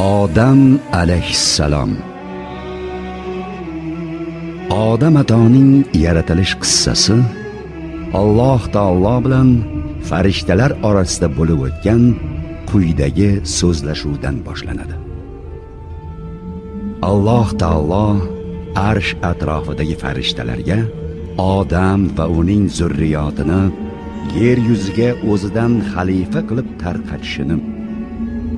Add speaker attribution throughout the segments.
Speaker 1: odam alayhissalom. Odam atoning yaratilish qissasi alloh taolo bilan farishtalar orasida bo'lib o'tgan quyidagi so'zlashuvdan boshlanadi. Alloh taolo arsh atrofidagi farishtalarga odam va uning zurriyotini yer yuziga o'zidan xalifa qilib tarqatishini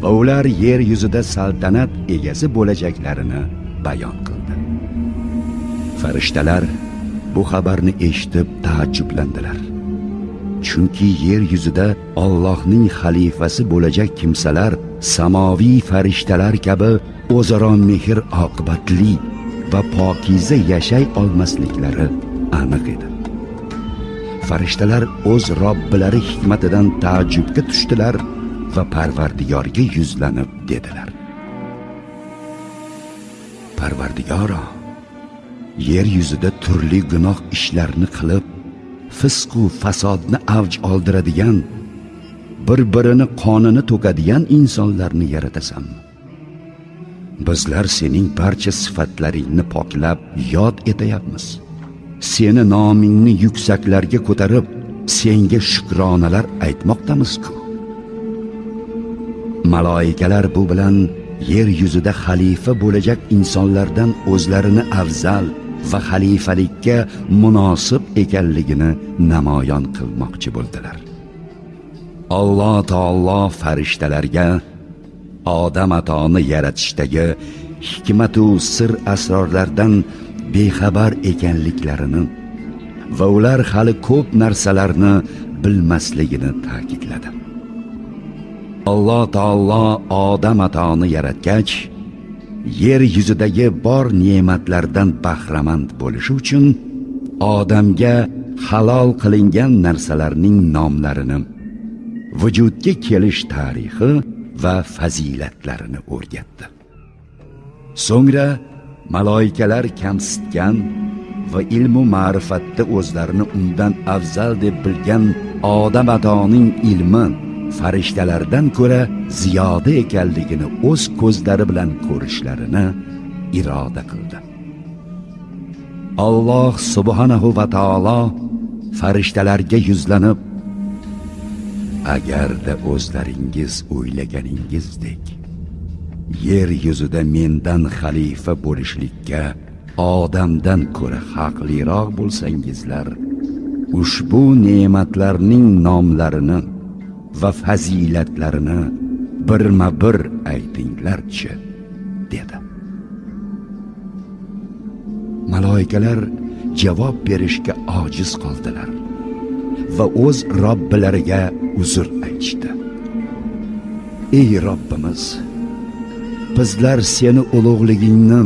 Speaker 1: va ular yer yuzida saltanat egasi bo'lajaklarini bayon qildi. Farishtalar bu xabarni eshitib taajjublandilar. Chunki yer yuzida Allohning xalifasi bo'lajak kimsalar samoviy farishtalar kabi o'zaro mehr oqibatli va pokiza yashay olmasliklari aniq edi. Farishtalar o'z robbilari hikmatidan taajjubga tushdilar va parvardigorga yuzlanib dedilar. Parvardigoro yer yuzida turli gunoh ishlarni qilib fisqu fasodni avj oldiradigan bir birini qonini to'kadigan insonlarni yaratasan. Bizlar sening barcha sifatlaringni poklab yod etayapmiz. Seni nomingni yuksaklarga ko'tarib senga shukronalar aytmoqdamiz-ku. Maloikalar bu bilan yer yuzida xalifa bo'lajak insonlardan o'zlarini afzal va xalifalikka munosib ekanligini namoyon qilmoqchi bo'ldilar. Alloh taolo farishtalarga odam atoni yaratishdagi hikmatu sir asrorlardan bexabar ekanliklarini va ular hali ko'p narsalarni bilmasligini ta'kidladi. Alloh taolo odam atoni yaratgach yer yuzidagi bor ne'matlardan bahramand bo'lishi uchun odamga halol qilingan narsalarning nomlarini vujudga kelish tarixi va fazilatlarini o'rgatdi. So'ngra maloikalar kamsitgan va ilmu ma'rifatda o'zlarini undan afzal deb bilgan odam atoning ilmi farishtalardan ko'ra ziyoda ekanligini o'z ko'zlari bilan ko'rishlarini iroda qildi. Alloh subhanahu va taolo farishtalarga yuzlanib agarda o'zlaringiz o'ylaganingizdek yer yuzida mendan xalifa bo'lishlikka odamdan ko'ra haqliroq bo'lsangizlar ushbu ne'matlarning nomlarini va fazilatlarini birma bir aytinglarchi dedi. Maloikalar javob berishga ojiz qoldilar va o'z robbilariga uzr aytishdi. Ey robbimiz bizlar seni ulug'ligingni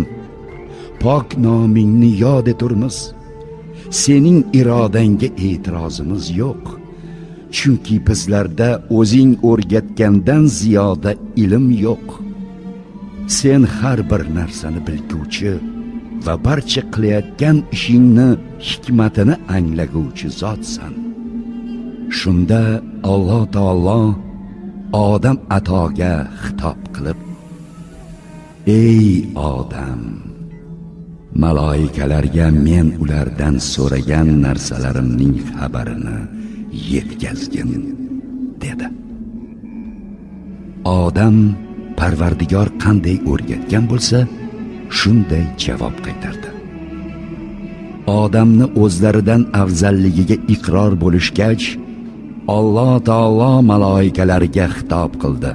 Speaker 1: pok nomingni yod eturmiz. Sening irodangga e'tirozimiz yo'q. Chunki bizlarda o'zing o'rgatgandan ziyoda ilm yo'q. Sen har bir narsani bilguvchi va barcha qilayotgan ishingni hikmatini anglaguvchi zotsan. Shunda alloh taolo odam atoga xitob qilib ey odam maloikalarga men ulardan so'ragan narsalarimning xabarini yetkazgin dedi. Odam parvardigor qanday o'rgatgan bo'lsa shunday javob qaytardi. Odamni o'zlaridan afzalligiga iqror bo'lishgach alloh taolo maloikalarga xitob qildi.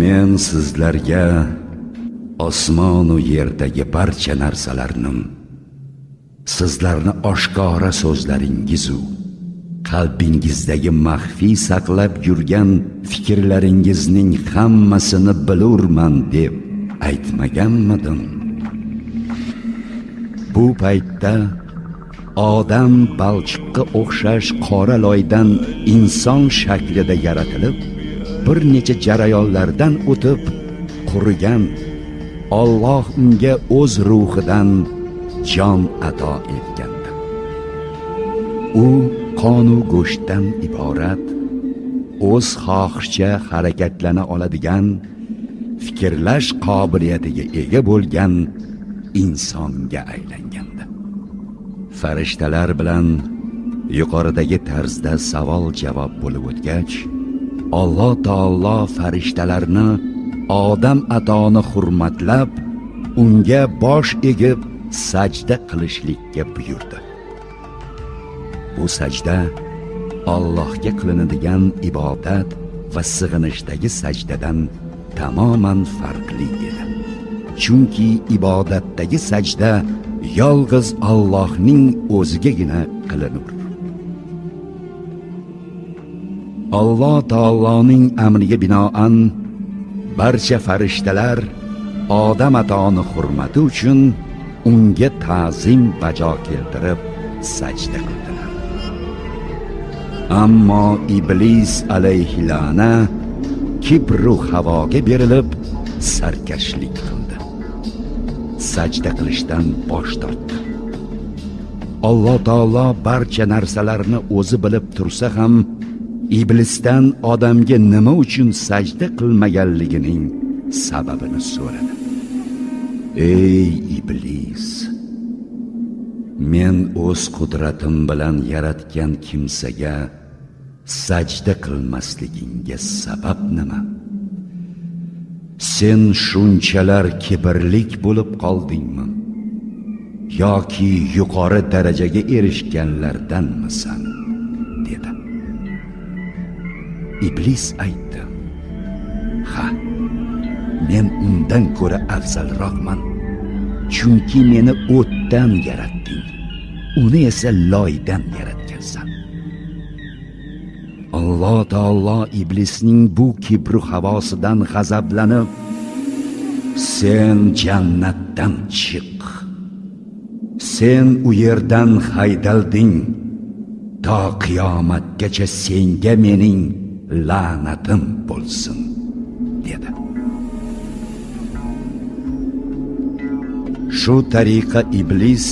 Speaker 1: Men sizlarga osmonu yerdagi barcha narsalarni sizlarni oshkora so'zlaringizu qalbingizdagi maxfiy saqlab yurgan fikrlaringizning hammasini bilurman deb aytmaganmidim. Bu paytda odam balchiqqa o'xshash qora loydan inson shaklida yaratilib bir necha jarayonlardan o'tib qurigan Alloh unga o'z ruhidan jon ato etgandi. U qonu go'shtdan iborat o'z xohishicha harakatlana oladigan fikrlash qobiliyatiga ega bo'lgan insonga aylangandi. Farishtalar bilan yuqoridagi tarzda savol javob bo'lib o'tgach alloh taolo farishtalarni odam atoni hurmatlab unga bosh egib sajda qilishlikka buyurdi. Bu sajda Allohga qilinadigan ibodat va sig'inishdagi sajdadan tamoman farqli edi. Chunki ibodatdagi sajda yolg'iz Allohning o'zigagina qilinur. Alloh taoloning amriga binoan barcha farishtalar odam atoni hurmati uchun unga ta'zim bajo keltirib sajda qildilar. Ammo iblis alayhilana kibru havoga berilib sarkashlik qildi. Sajda qilishdan bosh tortdi. Alloh taolo barcha narsalarni o'zi bilib tursa ham iblisdan odamga nima uchun sajda qilmaganligining sababini so'radi. Ey iblis men o'z qudratim bilan yaratgan kimsaga sajda qilmasligingga sabab nima sen shunchalar kibrlik bo'lib qoldingmi yoki yuqori darajaga erishganlardanmisan dedi iblis aytdi men undan ko'ra afzalroqman. Chunki meni o'tdan yaratding. Uni esa loydan yaratgansan. Alloh taolo iblisning bu kibru havosidan g'azablanib sen jannatdan chiq. Sen u yerdan haydalding. To qiyomatgacha senga mening la'natim bo'lsin dedi. Shu tariqa iblis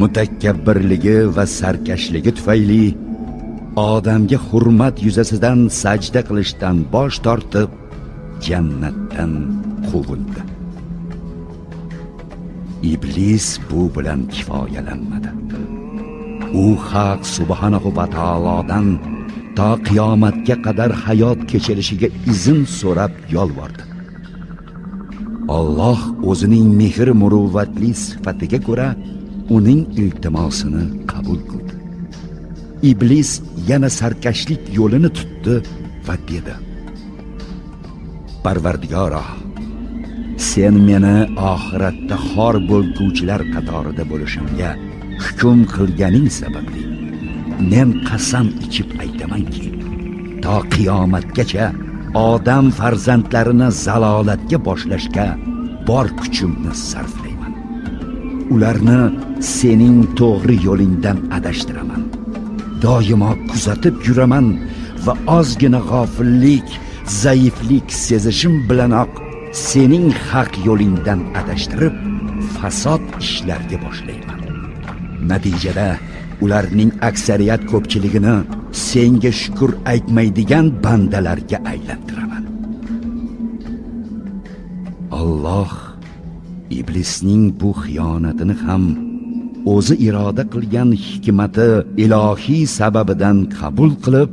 Speaker 1: mutakabbirligi va sarkashligi tufayli odamga hurmat yuzasidan sajda qilishdan bosh tortib jannatdan quvildi iblis bu bilan kifoyalanmadi. U haq subhanahu va taolodan to qiyomatga qadar hayot kechirishiga izn so'rab yolvordi. Alloh o'zining mehr muruvvatli sifatiga ko'ra uning iltimosini qabul qildi. Iblis yana sarkashlik yo'lini tutdi va dedi. Parvardigoro sen meni oxiratda xor bo'lguvchilar qatorida bo'lishimga hukm qilganing sababli men qasam ichib aytamanki to qiyomatgacha odam farzandlarini zalolatga boshlashga bor kuchimni sarflayman. Ularni sening to'g'ri yo'lingdan adashtiraman. Doimo kuzatib yuraman va ozgina g'ofillik zaiflik sezishim bilanoq sening haq yo'lingdan adashtirib fasod ishlarga boshlayman. Natijada ularning aksariyat ko'pchiligini senga shukur aytmaydigan bandalarga aylantiraman. Alloh iblisning bu xiyonatini ham o'zi iroda qilgan hikmati ilohiy sababidan qabul qilib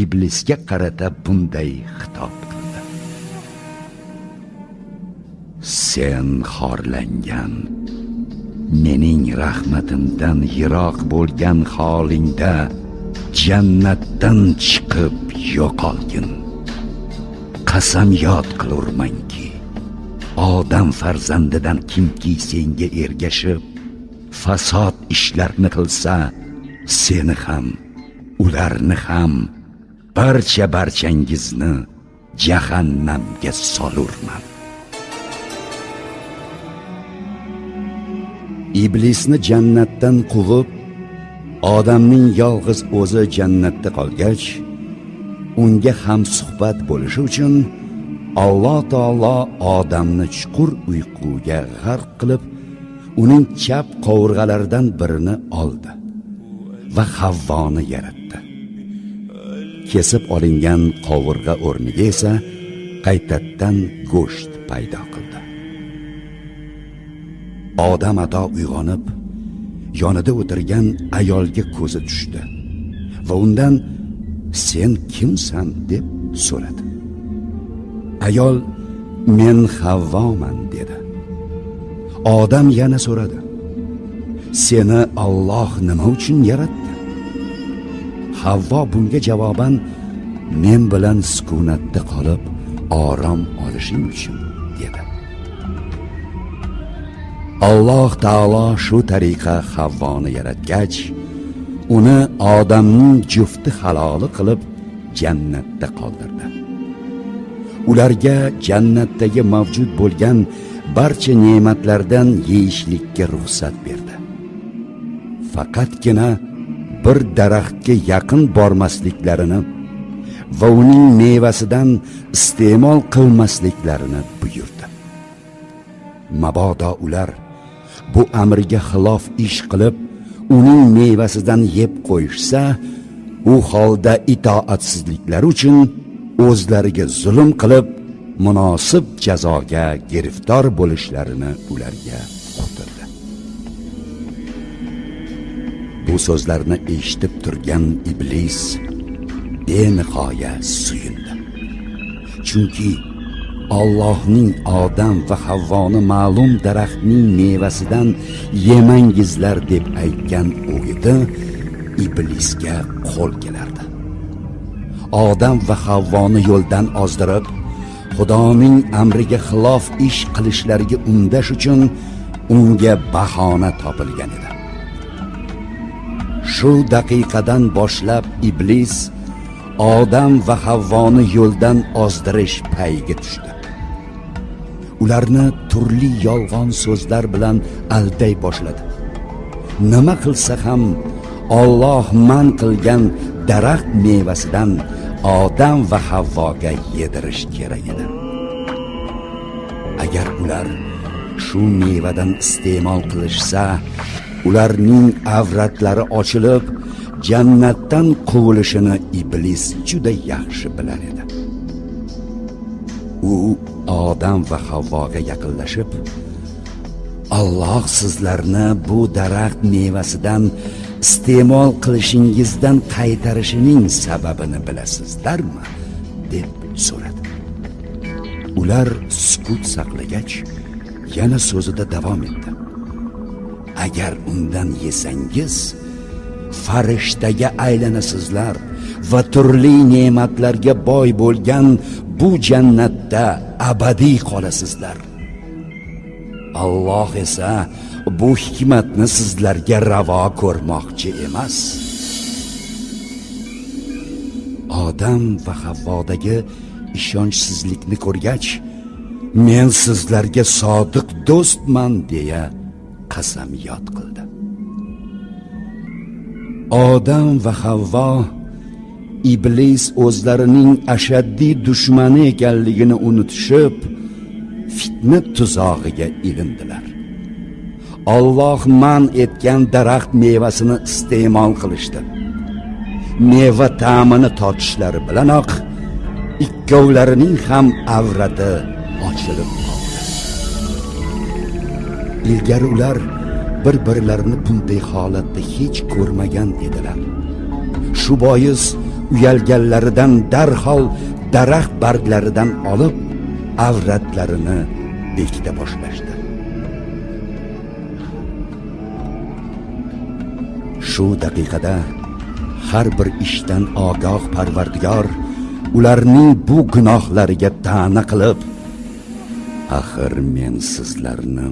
Speaker 1: iblisga qarata bunday xitob qildi. Sen xorlangan mening rahmatimdan yiroq bo'lgan holingda jannatdan chiqib yo'qolgin. Qasamyod qilurmanki odam farzandidan kimki senga ergashib fasod ishlarni qilsa seni ham ularni ham barcha barchangizni jahannamga solurman. Iblisni jannatdan quvib odamning yolg'iz o'zi jannatda qolgach unga ham suhbat bo'lishi uchun alloh taolo odamni chuqur uyquga g'arq qilib uning chap qovurg'alaridan birini oldi va havvoni yaratdi. Kesib olingan qovurg'a o'rniga esa qaytadan go'sht paydo qildi. Odam ato uyg'onib yonida o'tirgan ayolga ko'zi tushdi va undan sen kimsan? deb so'radi. Ayol men havvoman dedi. Odam yana so'radi seni Alloh nima uchun yaratdi? Havvo bunga javoban men bilan sukunatda qolib orom olishing uchun. Alloh taolo shu tariqa havvoni yaratgach uni odamning jufti haloli qilib jannatda qoldirdi. Ularga jannatdagi mavjud bo'lgan barcha ne'matlardan yeyishlikka ruxsat berdi. Faqatgina bir daraxtga yaqin bormasliklarini va uning mevasidan iste'mol qilmasliklarini buyurdi. Mabodo ular bu amriga xilof ish qilib uning mevasidan yeb qo'yishsa u holda itoatsizliklari uchun o'zlariga zulm qilib munosib jazoga giriftor bo'lishlarini ularga uqtirdi bu so'zlarni eshitib turgan iblis benihoya suyundi. Chunki Allohning odam va Havvoni ma'lum daraxtning mevasidan yemangizlar deb aytgan o'giti iblisga qo'l kelardi. Odam va Havvoni yo'ldan ozdirib xudoning amriga xilof ish qilishlariga undash uchun unga bahona topilgan edi. Shu daqiqadan boshlab iblis odam va havvoni yo'ldan ozdirish payiga tushdi. Ularni turli yolg'on so'zlar bilan alday boshladi. Nima qilsa ham Alloh man qilgan daraxt mevasidan odam va havvoga yedirish kerak edi. Agar ular shu mevadan iste'mol qilishsa ularning avratlari ochilib jannatdan quvilishini iblis juda yaxshi bilar edi. U odam va havvoga yaqinlashib Alloh sizlarni bu daraxt mevasidan iste'mol qilishingizdan qaytarishining sababini bilasizlarmi? deb so'radi. Ular sukut saqlagach yana so'zida davom etdi. Agar undan yesangiz farishtaga aylanasizlar va turli ne'matlarga boy bo'lgan bu jannatda abadiy qolasizlar. Alloh esa bu hikmatni sizlarga ravo ko'rmoqchi emas. Odam va havvodagi ishonchsizlikni ko'rgach men sizlarga sodiq do'stman deya qasamyod qildi. Odam va havvo iblis o'zlarining ashaddiy dushmani ekanligini unutishib fitna tuzog'iga ilindilar. Alloh man etgan daraxt mevasini iste'mol qilishdi. Meva ta'mini totishlari bilanoq ikkovlarining ham avrati ochilib qoldi. Ilgari ular bir birlarini bunday holatda hech ko'rmagan edilar. Shu bois uyalganlaridan darhol daraxt barglaridan olib avratlarini bekita boshlashdi. Shu daqiqada har bir ishdan ogoh parvardigor ularning bu gunohlariga ta'na qilib axir men sizlarni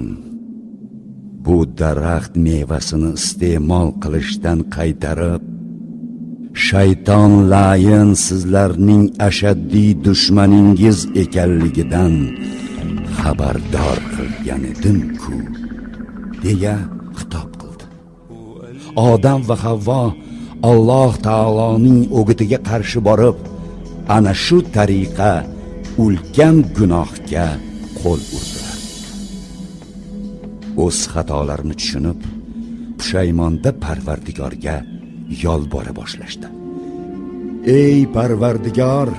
Speaker 1: bu daraxt mevasini iste'mol qilishdan qaytarib shayton layin sizlarning ashaddiy dushmaningiz ekanligidan xabardor qilgan edim-ku deya xitob qildi. Odam va havvo alloh taoloning o'gitiga qarshi borib ana shu tariqa ulkan gunohga qo'l urdilar o'z xatolarini tushunib pushaymonda parvardigorga yolbora boshlashdi. Ey parvardigor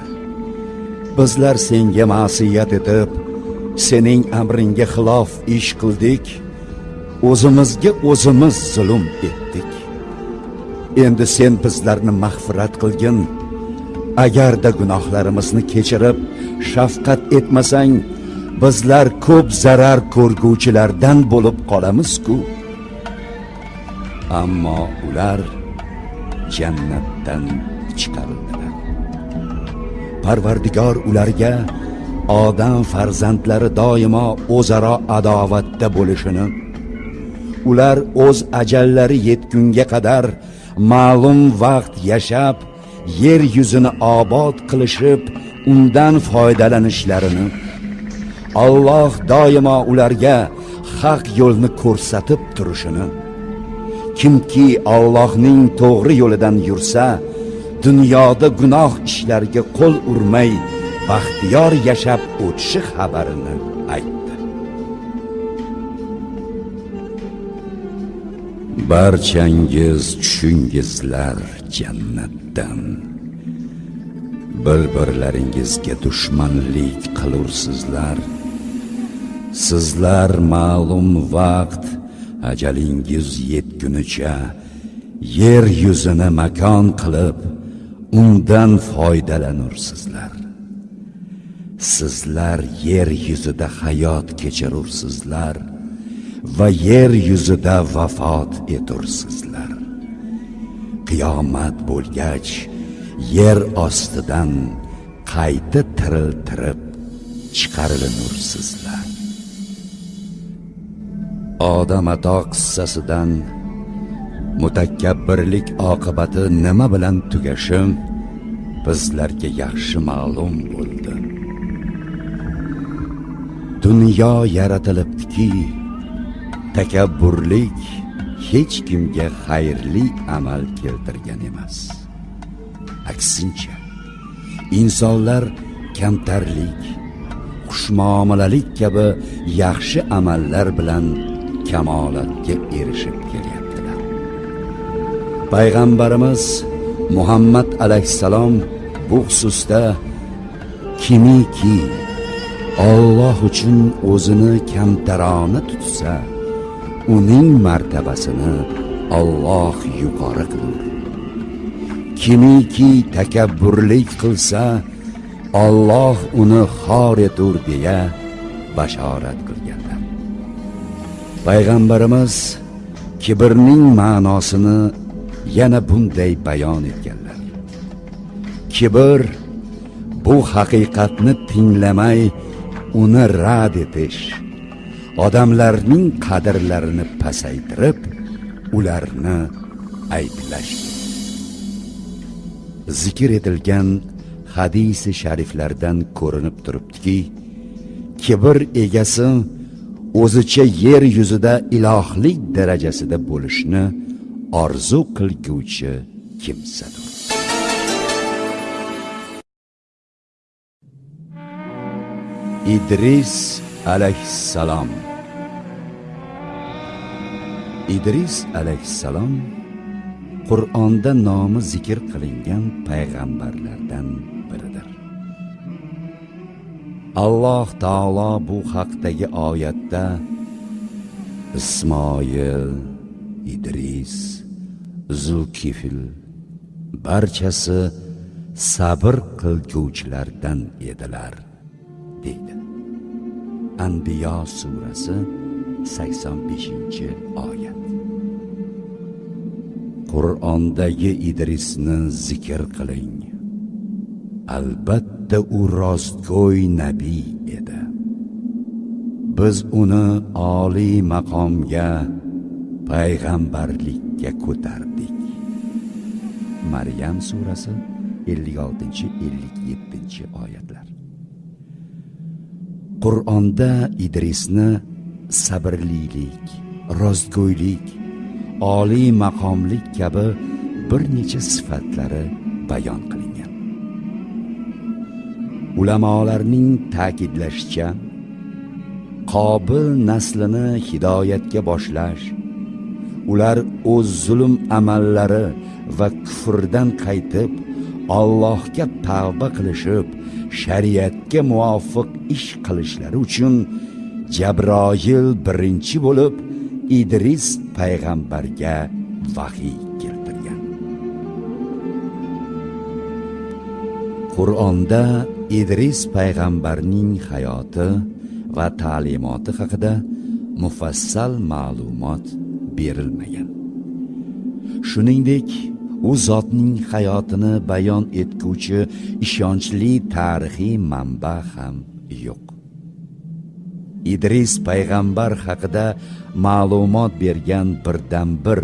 Speaker 1: bizlar senga ma'siyat etib sening amringga xilof ish qildik o'zimizga o'zimiz zulm etdik. Endi sen bizlarni mag'firat qilgin. Agarda gunohlarimizni kechirib shafqat etmasang bizlar ko'p zarar ko'rguvchilardan bo'lib qolamiz-ku. Ammo ular jannatdan chiqarildilar. Parvardigor ularga odam farzandlari doimo o'zaro adovatda bo'lishini ular o'z ajallari yetgunga qadar ma'lum vaqt yashab yer yuzini obod qilishib undan foydalanishlarini Alloh doimo ularga haq yo'lni ko'rsatib turishini kimki Allohning to'g'ri yo'lidan yursa dunyoda gunoh ishlarga qo'l urmay baxtiyor yashab o'tishi xabarini aytdi. Barchangiz tushungizlar jannatdan. Bir birlaringizga dushmanlik qilursizlar. Sizlar ma'lum vaqt ajalingiz yetgunicha yer yuzini makon qilib undan foydalanursizlar. Sizlar yer yuzida hayot kechirursizlar va yer yuzida vafot etursizlar. Qiyomat bo'lgach yer ostidan qayta tiriltirib chiqarilanursizlar odam ato qissasidan mutakabbirlik oqibati nima bilan tugashi bizlarga yaxshi ma'lum bo'ldi. Dunyo yaratilibdiki takabburlik hech kimga xayrli amal keltirgan emas. Aksincha insonlar kamtarlik xushmuomalalik kabi yaxshi amallar bilan kamolatga erishib kelyaptilar. Payg'ambarimiz muhammad alayhissalom bu xususda kimiki Alloh uchun o'zini kamtarona tutsa uning martabasini Alloh yuqori qilur. Kimiki takabburlik qilsa Alloh uni xor etur deya bashorat qilganlar. Payg'ambarimiz kibrning ma'nosini yana bunday bayon etganlar. Kibr bu haqiqatni tinglamay uni rad etish odamlarning qadrlarini pasaytirib ularni ayblash zikr etilgan hadisi shariflardan ko'rinib turibdiki kibr egasi o'zicha yer yuzida ilohlik darajasida bo'lishni orzu qilguvchi kimsadir. Idris alayhissalom. Idris alayhissalom qur'onda nomi zikr qilingan payg'ambarlardan alloh taolo bu haqdagi oyatda ismoil idris zulkifil barchasi sabr qilguvchilardan edilar deydi. Anbiyo surasi 85 oyat. Qur'ondagi idrisni zikr qiling. Albatta u rostgo'y nabiy edi. Biz uni oliy maqomga payg'ambarlikka ko'tardik. Maryam surasi 56-57 oyatlar. Qur'onda idrisni sabrlilik rostgo'ylik oliy maqomlik kabi bir necha sifatlari bayon qilingan ulamolarning ta'kidlashicha qobil naslini hidoyatga boshlash ular o'z zulm amallari va kufrdan qaytib allohga tavba qilishib shariatga muvofiq ish qilishlari uchun jabroil birinchi bo'lib idris payg'ambarga vahiy keltirgan. Qur'onda idris payg'ambarning hayoti va ta'limoti haqida mufassal ma'lumot berilmagan. Shuningdek u zotning hayotini bayon etguvchi ishonchli tarixiy manba ham yo'q. Idris payg'ambar haqida ma'lumot bergan birdan bir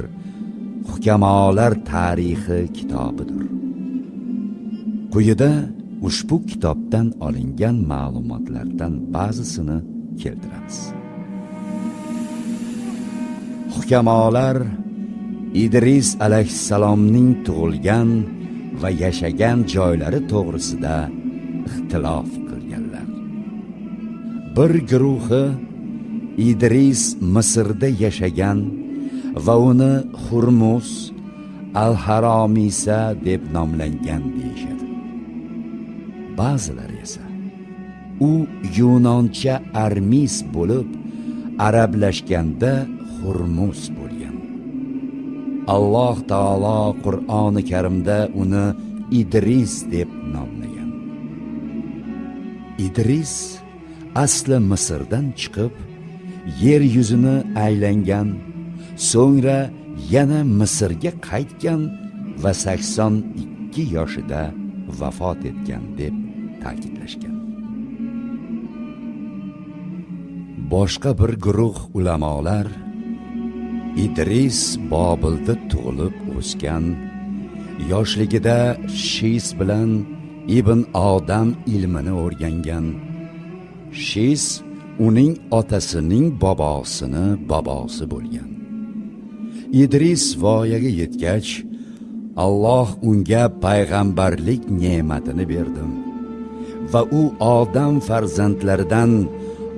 Speaker 1: hukamolar tarixi kitobidir. Quyida ushbu kitobdan olingan ma'lumotlardan ba'zisini keltiramiz. Hukamolar idris alayhissalomning tug'ilgan va yashagan joylari to'g'risida ixtilof qilganlar. Bir guruhi idris misrda yashagan va uni hurmus al haromisa deb nomlangan deyishadi. Ba'zilari esa. U yunoncha armis bo'lib arablashganda hurmus bo'lgan. Alloh taolo qur'oni karimda uni idris deb nomlagan. Idris asli misrdan chiqib yer yuzini aylangan so'ngra yana misrga qaytgan va 82 yoshida vafot etgan deb ta'kidlashgan boshqa bir guruh ulamolar idris bobilda tug'ilib o'sgan yoshligida shis bilan ibn odam ilmini o'rgangan. Shis uning otasining bobosini bobosi bo'lgan. Idris voyaga yetgach alloh unga payg'ambarlik ne'matini berdi va u odam farzandlaridan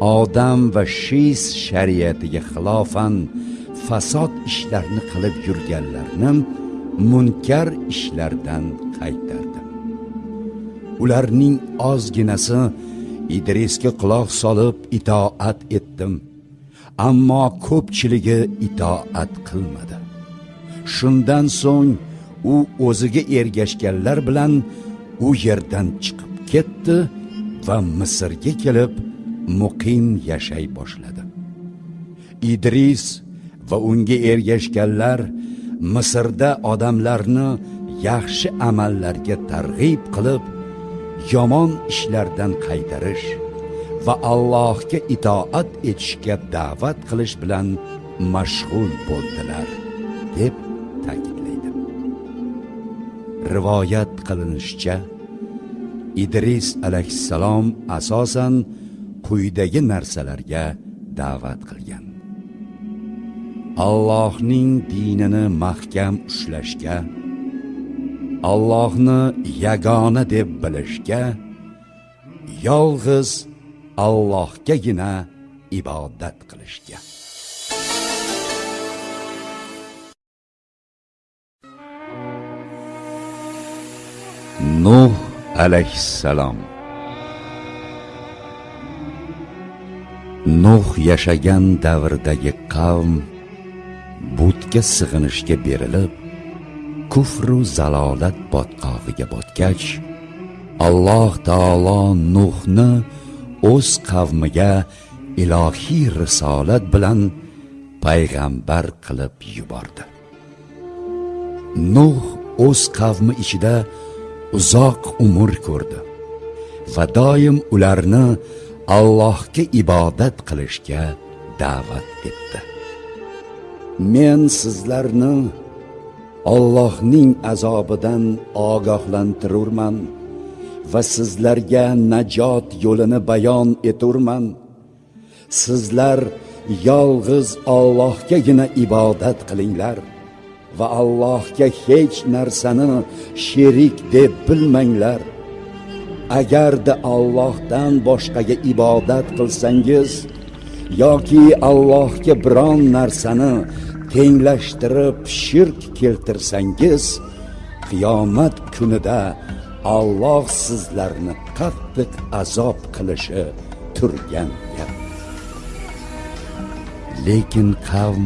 Speaker 1: odam va shis shariatiga xilofan fasod ishlarni qilib yurganlarni munkar ishlardan qaytardi. Ularning ozginasi idrisga quloq solib itoat etdim ammo ko'pchiligi itoat qilmadi. Shundan so'ng u o'ziga ergashganlar bilan u yerdan chiqib qaytdi va misrga kelib muqim yashay boshladi. Idris va unga ergashganlar misrda odamlarni yaxshi amallarga targ'ib qilib yomon ishlardan qaytarish va allohga itoat etishga da'vat qilish bilan mashg'ul bo'ldilar deb ta'kidlaydi. Rivoyat qilinishicha idris alayhissalom asosan quyidagi narsalarga da'vat qilgan. Allohning dinini mahkam ushlashga allohni yagona deb bilishga yolg'iz allohgagina ibodat qilishga. Nuh alayhissalom. Nuh yashagan davrdagi qavm butga sig'inishga berilib kufru zalolat botqog'iga botgach alloh taolo nuhni o'z qavmiga ilohiy risolat bilan payg'ambar qilib yubordi. Nuh o'z qavmi ichida uzoq umr ko'rdi. Va doim ularni allohga ibodat qilishga da'vat etdi. Men sizlarni Allohning azobidan ogohlantirurman va sizlarga najot yo'lini bayon eturman. Sizlar yolg'iz Allohgagina ibodat qilinglar. Va Allohga hech narsani sherik deb bilmanglar. Agarda Allohdan boshqaga ibodat qilsangiz yoki Allohga biron narsani tenglashtirib shirk keltirsangiz qiyomat kunida Alloh sizlarni qattiq azob qilishi turgan gap. Lekin qavm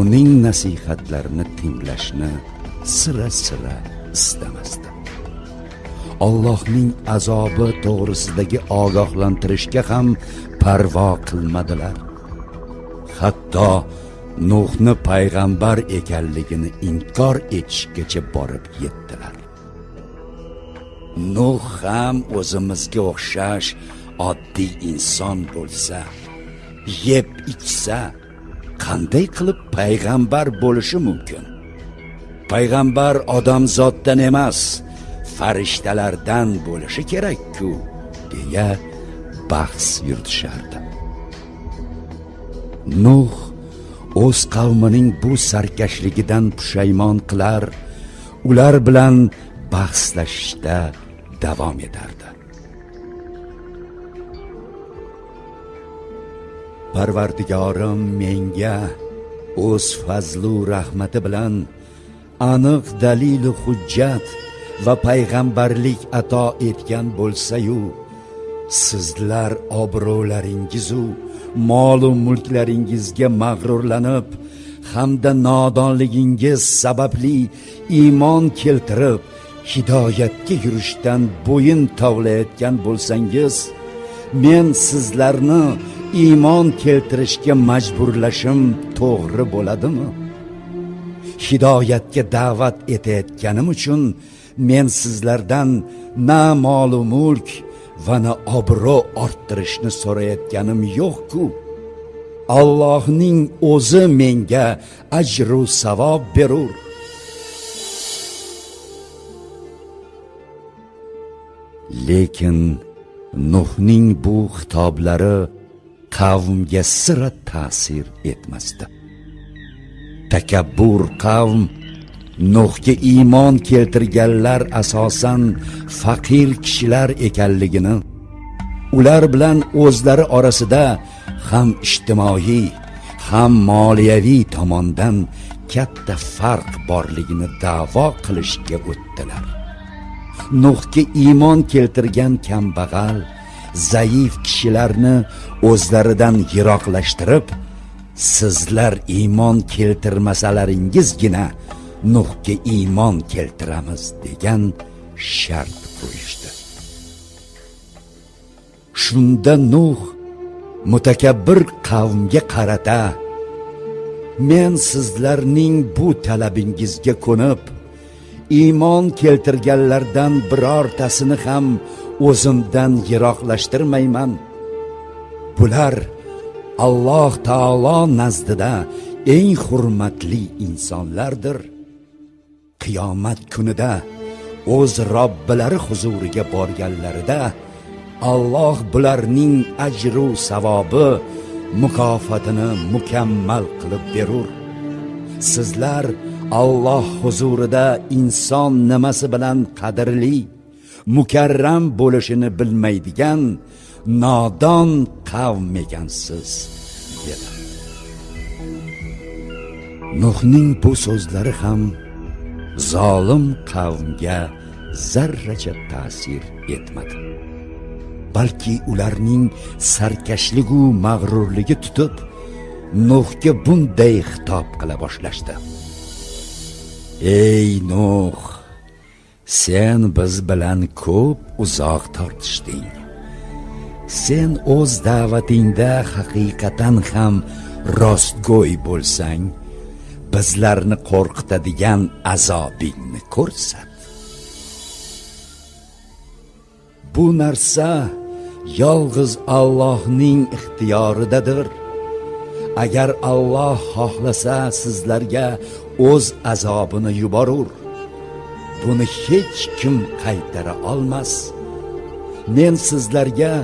Speaker 1: uning nasihatlarini tinglashni sira sira istamasdi Allohning azobi to'g'risidagi ogohlantirishga ham parvo qilmadilar. Hatto nuhni payg'ambar ekanligini inkor etishgacha borib yetdilar. Nuh ham o'zimizga o'xshash oddiy inson bo'lsa yeb ichsa qanday qilib payg'ambar bo'lishi mumkin? Payg'ambar odamzoddan emas farishtalardan bo'lishi kerak-ku deya bahs yuritishardi. Nuh o'z qavmining bu sarkashligidan pushaymon qilar ular bilan bahslashishda davom etardi. Parvardigorim menga o'z fazlu rahmati bilan aniq dalilu hujjat va payg'ambarlik ato etgan bo'lsa-yu sizlar obro'laringizu molu mulklaringizga mag'rurlanib hamda nodonligingiz sababli iymon keltirib hidoyatga yurishdan bo'yin tovlayotgan bo'lsangiz men sizlarni iymon keltirishga majburlashim to'g'ri bo'ladimi? Hidoyatga da'vat etayotganim uchun men sizlardan na molu mulk va na obro' orttirishni so'rayotganim yo'q-ku. Allohning o'zi menga ajru savob berur. Lekin nuhning bu xitoblari qavmga sira ta'sir etmasdi. Takabbur qavm nuhga iymon keltirganlar asosan faqir kishilar ekanligini ular bilan o'zlari orasida ham ijtimoiy ham moliyaviy tomondan katta farq borligini da'vo qilishga o'tdilar. Nuhga iymon keltirgan kambag'al zaif kishilarni o'zlaridan yiroqlashtirib sizlar iymon keltirmasalaringizgina nuhga iymon keltiramiz degan shart qo'yishdi. Shunda nuh mutakabbir qavmga qarata men sizlarning bu talabingizga ko'nib iymon keltirganlardan birortasini ham o'zimdan yiroqlashtirmayman. Bular alloh taolo nazdida eng hurmatli insonlardir. Qiyomat kunida o'z robbilari huzuriga borganlarida Alloh bularning ajru savobi mukofotini mukammal qilib berur. Sizlar Alloh huzurida inson nimasi bilan qadrli mukarram bo'lishini bilmaydigan nodon qavm ekansiz dedi. Nuhning bu so'zlari ham zolim qavmga zarracha ta'sir etmadi. Balki ularning sarkashligu mag'rurligi tutib nuhga bunday xitob qila boshlashdi. Ey nuh! Sen biz bilan ko'p uzoq tortishding. Sen o'z da'vatingda haqiqatan ham rostgo'y bo'lsang bizlarni qo'rqitadigan azobingni ko'rsat. Bu narsa yolg'iz Allohning ixtiyoridadir. Agar Alloh xohlasa sizlarga o'z azobini yuborur. Buni hech kim qaytara olmas. Men sizlarga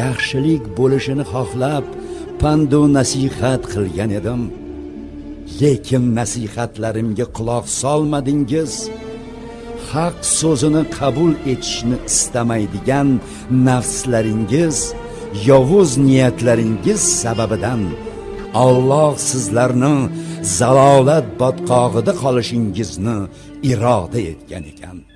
Speaker 1: yaxshilik bo'lishini xohlab pandu nasihat qilgan edim. Lekin nasihatlarimga quloq solmadingiz. Haq so'zini qabul etishni istamaydigan nafslaringiz yovuz niyatlaringiz sababidan Alloh sizlarni zalolat botqog'ida qolishingizni iroda etgan ekan.